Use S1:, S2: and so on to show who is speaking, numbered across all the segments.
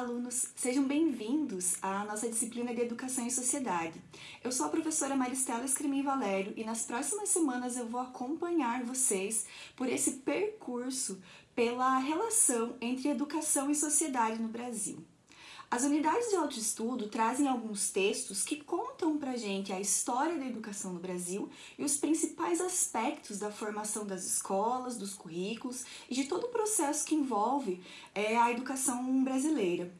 S1: alunos! Sejam bem-vindos à nossa disciplina de Educação e Sociedade. Eu sou a professora Maristela Escremin Valério e nas próximas semanas eu vou acompanhar vocês por esse percurso pela relação entre educação e sociedade no Brasil. As unidades de autoestudo trazem alguns textos que contam pra gente a história da educação no Brasil e os principais aspectos da formação das escolas, dos currículos e de todo o processo que envolve é, a educação brasileira.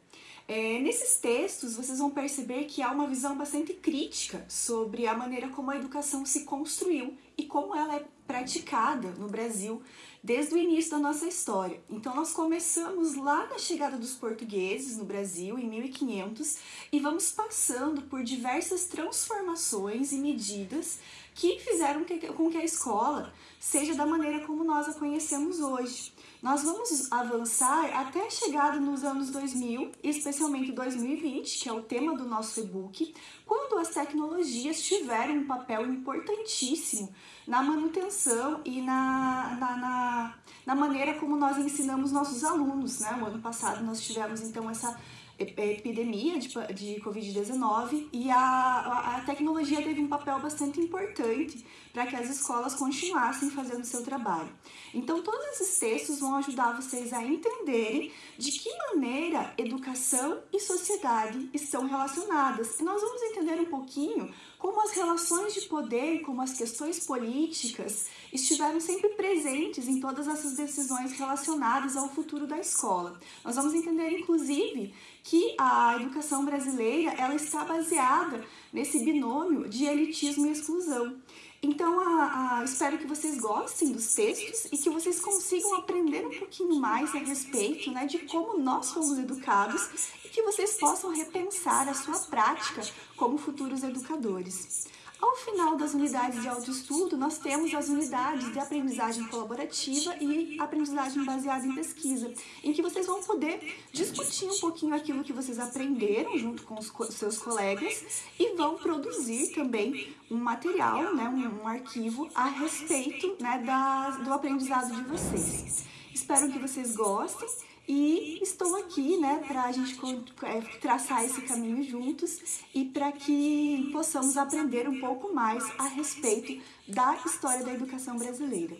S1: É, nesses textos, vocês vão perceber que há uma visão bastante crítica sobre a maneira como a educação se construiu e como ela é praticada no Brasil desde o início da nossa história. Então nós começamos lá na chegada dos portugueses no Brasil, em 1500, e vamos passando por diversas transformações e medidas que fizeram com que a escola seja da maneira como nós a conhecemos hoje. Nós vamos avançar até a chegada nos anos 2000, especialmente 2020, que é o tema do nosso e-book, quando as tecnologias tiveram um papel importantíssimo na manutenção e na, na, na, na maneira como nós ensinamos nossos alunos. Né? O ano passado nós tivemos então essa epidemia de, de Covid-19 e a, a, a, tecnologia teve um papel bastante importante para que as escolas continuassem fazendo seu trabalho. Então, todos esses textos vão ajudar vocês a entenderem de que maneira educação e sociedade estão relacionadas. E nós vamos entender um pouquinho como as relações de poder, como as questões políticas estiveram sempre presentes em todas essas decisões relacionadas ao futuro da escola. Nós vamos entender, inclusive, que a educação brasileira ela está baseada nesse binômio de elitismo e exclusão. Então, a, a, espero que vocês gostem dos textos e que vocês consigam aprender um pouquinho mais a respeito né, de como nós fomos educados e que vocês possam repensar a sua prática como futuros educadores. Ao final das unidades de autoestudo, nós temos as unidades de aprendizagem colaborativa e aprendizagem baseada em pesquisa, em que vocês vão poder discutir um pouquinho aquilo que vocês aprenderam junto com os seus colegas e vão produzir também um material, né, um, um arquivo a respeito né, da, do aprendizado de vocês. Espero que vocês gostem e estou aqui, né, para a gente é, traçar esse caminho juntos e para que possamos aprender um pouco mais a respeito da história da educação brasileira.